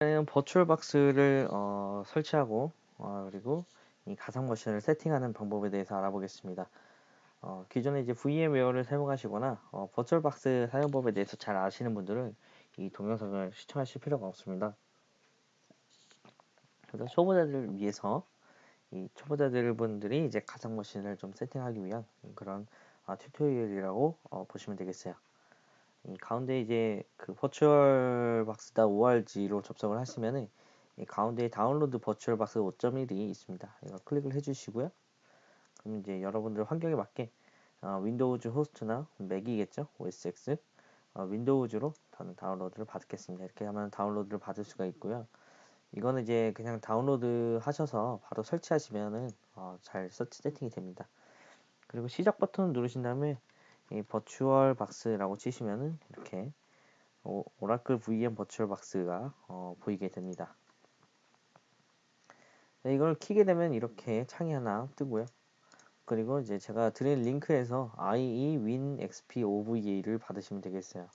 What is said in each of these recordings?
는 버추얼 박스를 어, 설치하고 어, 그리고 이 가상 머신을 세팅하는 방법에 대해서 알아보겠습니다. 어, 기존에 이제 VMware를 사용하시거나 어, VirtualBox 사용법에 대해서 잘 아시는 분들은 이 동영상을 시청하실 필요가 없습니다. 그래서 초보자들을 위해서 이 초보자들 분들이 이제 가상 머신을 좀 세팅하기 위한 그런 아, tutorial이라고 어, 보시면 되겠어요. 이 가운데 이제 그 VirtualBox dot org로 접속을 하시면은 이 가운데 다운로드 VirtualBox 5.1이 있습니다. 이거 클릭을 해주시고요. 그럼 이제 여러분들 환경에 맞게 어, Windows host나 Mac이겠죠, OS X 어, Windows로 다운로드를 받겠습니다. 이렇게 하면 다운로드를 받을 수가 있고요. 이거는 이제 그냥 다운로드 하셔서 바로 설치하시면은 어, 잘 세팅이 됩니다. 그리고 시작 버튼 누르신 다음에 이 버추얼 박스라고 치시면은 이렇게 오, 라클 VM 버추얼 박스가 어, 보이게 됩니다. 네, 이걸 키게 되면 이렇게 창이 하나 뜨고요. 그리고 이제 제가 드린 링크에서 IE Win XP OVA를 받으시면 되겠어요.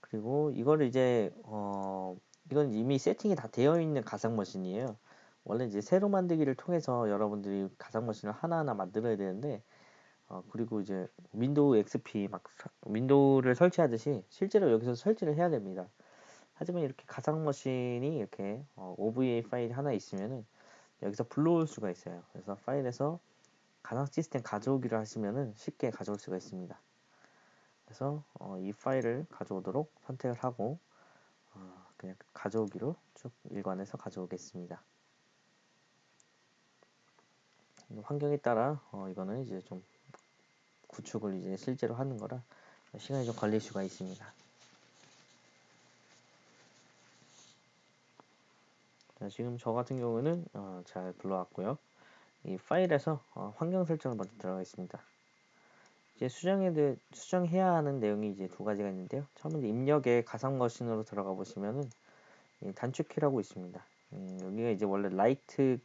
그리고 이거를 이제 어 이건 이미 세팅이 다 되어 있는 가상 머신이에요. 원래 이제 새로 만들기를 통해서 여러분들이 가상 머신을 하나하나 만들어야 되는데 어, 그리고 이제 Windows XP 막 윈도우를 설치하듯이 실제로 여기서 설치를 해야 됩니다. 하지만 이렇게 가상 머신이 이렇게 어, OVA 파일이 하나 있으면은 여기서 불러올 수가 있어요. 그래서 파일에서 가상 시스템 가져오기를 하시면은 쉽게 가져올 수가 있습니다. 그래서 어, 이 파일을 가져오도록 선택을 하고 어, 그냥 가져오기로 쭉 일관해서 가져오겠습니다. 환경에 따라 어, 이거는 이제 좀 구축을 이제 실제로 하는 거라 시간이 좀 걸릴 수가 있습니다. 자, 지금 저 같은 경우는 어, 잘 불러왔고요. 이 파일에서 어, 환경 설정을 먼저 들어가 있습니다. 이제 수정해 수정해야 하는 내용이 이제 두 가지가 있는데요. 처음에 입력에 가상 머신으로 들어가 보시면은 단축키라고 있습니다. 음, 여기가 이제 원래 right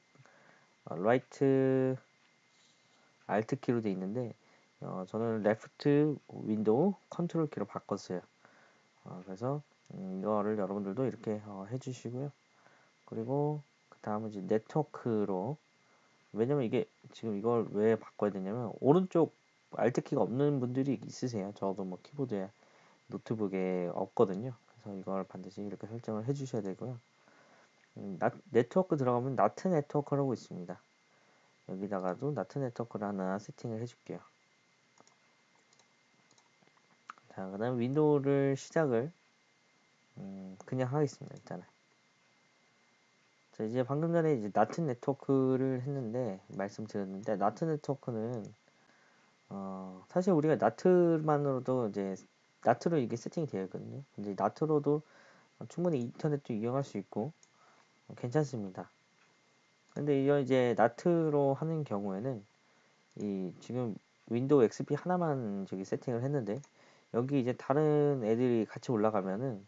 어, right Alt 키로 되어 있는데 어, 저는 left Windows Control 키로 바꿨어요. 어, 그래서 음, 이거를 여러분들도 이렇게 어, 해주시고요. 그리고 그 다음은 이제 네트워크로 왜냐면 이게 지금 이걸 왜 바꿔야 되냐면 오른쪽 Alt 키가 없는 분들이 있으세요. 저도 뭐 키보드에 노트북에 없거든요. 그래서 이걸 반드시 이렇게 설정을 해주셔야 되고요. 음, 나, 네트워크 들어가면 NAT 네트워크라고 있습니다. 여기다가도 NAT 네트워크를 하나 세팅을 해줄게요. 자, 그 다음 윈도우를 시작을 음, 그냥 하겠습니다. 일단은. 자, 이제 방금 전에 이제 NAT 네트워크를 했는데 말씀드렸는데 NAT 네트워크는 어, 사실 우리가 NAT만으로도 이제 NAT로 이게 세팅이 되어 있거든요. 근데 NAT로도 충분히 인터넷도 이용할 수 있고 어, 괜찮습니다. 근데 이거 이제 NAT로 하는 경우에는 이 지금 윈도우 XP 하나만 저기 세팅을 했는데 여기 이제 다른 애들이 같이 올라가면은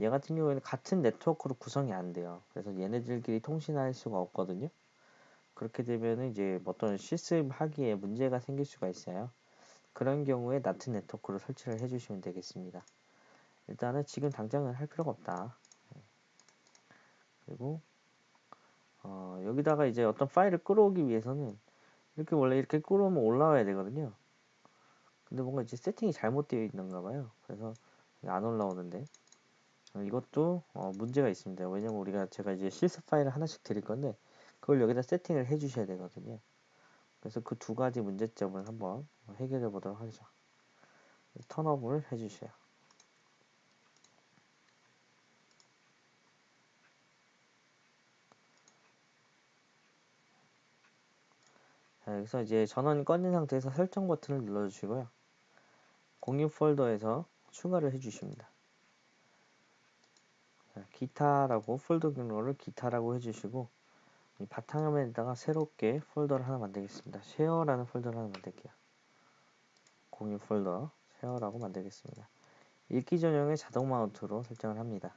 얘 같은 경우에는 같은 네트워크로 구성이 안 돼요. 그래서 얘네들끼리 통신할 수가 없거든요. 그렇게 되면은 이제 어떤 실습 하기에 문제가 생길 수가 있어요. 그런 경우에 나트 네트워크로 설치를 해주시면 되겠습니다. 일단은 지금 당장은 할 필요가 없다. 그리고 어, 여기다가 이제 어떤 파일을 끌어오기 위해서는 이렇게 원래 이렇게 끌어오면 올라와야 되거든요. 근데 뭔가 이제 세팅이 잘못되어 있는가 봐요. 그래서 안 올라오는데 이것도 어, 문제가 있습니다. 왜냐면 우리가 제가 이제 실습 파일을 하나씩 드릴 건데 그걸 여기다 세팅을 해 주셔야 되거든요. 그래서 그 두 가지 문제점을 한번 해결해 보도록 하죠. 턴업을 해 주세요. 자, 여기서 이제 전원 꺼진 상태에서 설정 버튼을 눌러주시고요. 공유 폴더에서 추가를 해주십니다. 자, 기타라고 폴더 경로를 기타라고 해주시고 이 바탕화면에다가 새롭게 폴더를 하나 만들겠습니다. share라는 폴더를 하나 만들게요. 공유 폴더 share라고 만들겠습니다. 읽기 전용의 자동 mount로 설정을 합니다.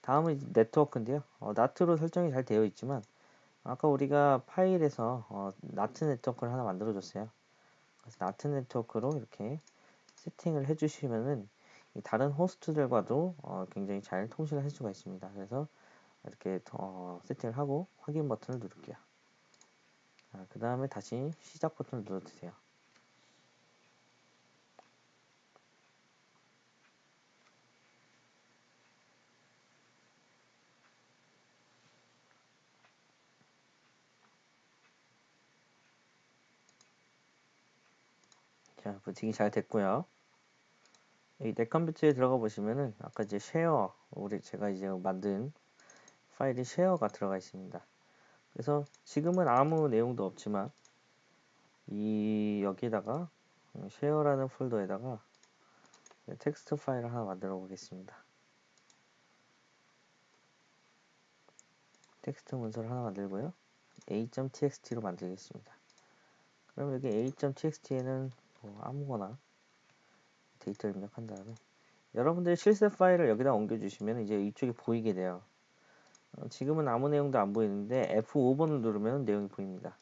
다음은 네트워크인데요. 어, NAT로 설정이 잘 되어 있지만 아까 우리가 파일에서 어, NAT 네트워크를 하나 만들어 줬어요. 그래서 NAT 네트워크로 이렇게 세팅을 해주시면은 다른 호스트들과도 어, 굉장히 잘 통신을 할 수가 있습니다. 그래서 이렇게 어, 세팅을 하고 확인 버튼을 누를게요. 아, 그 다음에 다시 시작 버튼을 눌러주세요. 자, 부팅이 잘 됐고요. 이 내 컴퓨터에 들어가 보시면은 아까 이제 share 우리 제가 이제 만든 파일이 share가 들어가 있습니다. 그래서 지금은 아무 내용도 없지만 이 여기다가 share라는 폴더에다가 텍스트 파일을 하나 만들어 보겠습니다. 텍스트 문서를 하나 만들고요. a.txt로 만들겠습니다. 그럼 여기 a.txt에는 뭐 아무거나 데이터를 입력한 다음에 여러분들이 실습 파일을 여기다 옮겨주시면 이제 이쪽에 보이게 돼요. 어, 지금은 아무 내용도 안 보이는데 F5번을 누르면 내용이 보입니다.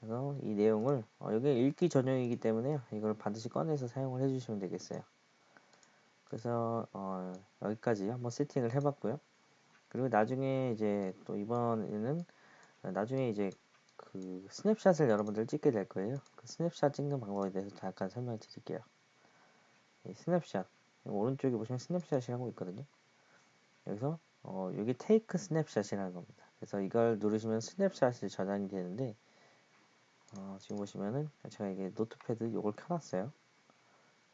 그래서 이 내용을 어, 여기 읽기 전용이기 때문에 이걸 반드시 꺼내서 사용을 해주시면 되겠어요. 그래서 어, 여기까지 한번 세팅을 해봤고요. 그리고 나중에 이제 또 이번에는 나중에 이제 그 snapshot을 여러분들 찍게 될 거예요. 그 스냅샷 찍는 방법에 대해서 잠깐 설명해 드릴게요. 스냅샷 오른쪽에 보시면 snapshot이라고 있거든요. 여기서 어, 여기 take snapshot이라는 겁니다. 그래서 이걸 누르시면 snapshot이 저장이 되는데 어, 지금 보시면은 제가 이게 Notepad 이걸 켜놨어요.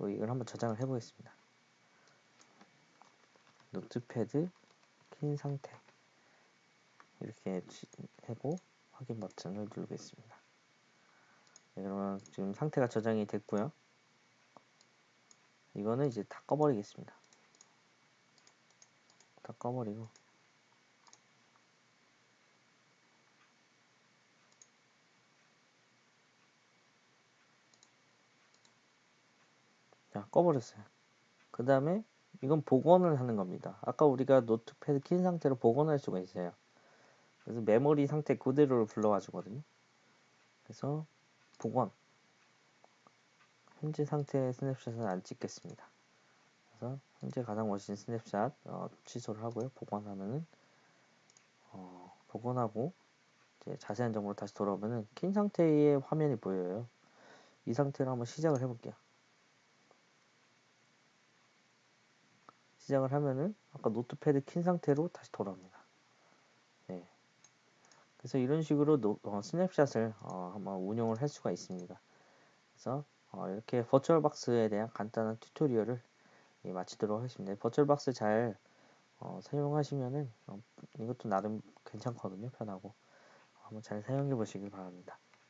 이걸 한번 저장을 해보겠습니다. 노트패드 킨 상태 이렇게 해고 확인 버튼을 누르겠습니다. 네, 그러면 지금 상태가 저장이 됐고요. 이거는 이제 다 꺼버리겠습니다. 다 꺼버리고 자 꺼버렸어요. 그 다음에 이건 복원을 하는 겁니다. 아까 우리가 Notepad 킨 상태로 복원할 수가 있어요. 그래서 메모리 상태 그대로를 불러와 주거든요. 그래서 복원 현재 상태의 snapshot은 안 찍겠습니다. 그래서 현재 가장 멋진 스냅샷 어, 취소를 하고요. 복원하면은 어, 복원하고 이제 자세한 정보로 다시 돌아오면은 킨 상태의 화면이 보여요. 이 상태로 한번 시작을 해볼게요. 시작을 하면은 아까 Notepad 킨 상태로 다시 돌아옵니다. 네. 그래서 이런 식으로 노, 어, snapshot을 어, 한번 운영을 할 수가 있습니다. 그래서 어, 이렇게 버추얼박스에 대한 간단한 tutorial을 예, 마치도록 하겠습니다. VirtualBox 잘 어, 사용하시면은 어, 이것도 나름 괜찮거든요. 편하고 한번 잘 사용해 보시길 바랍니다.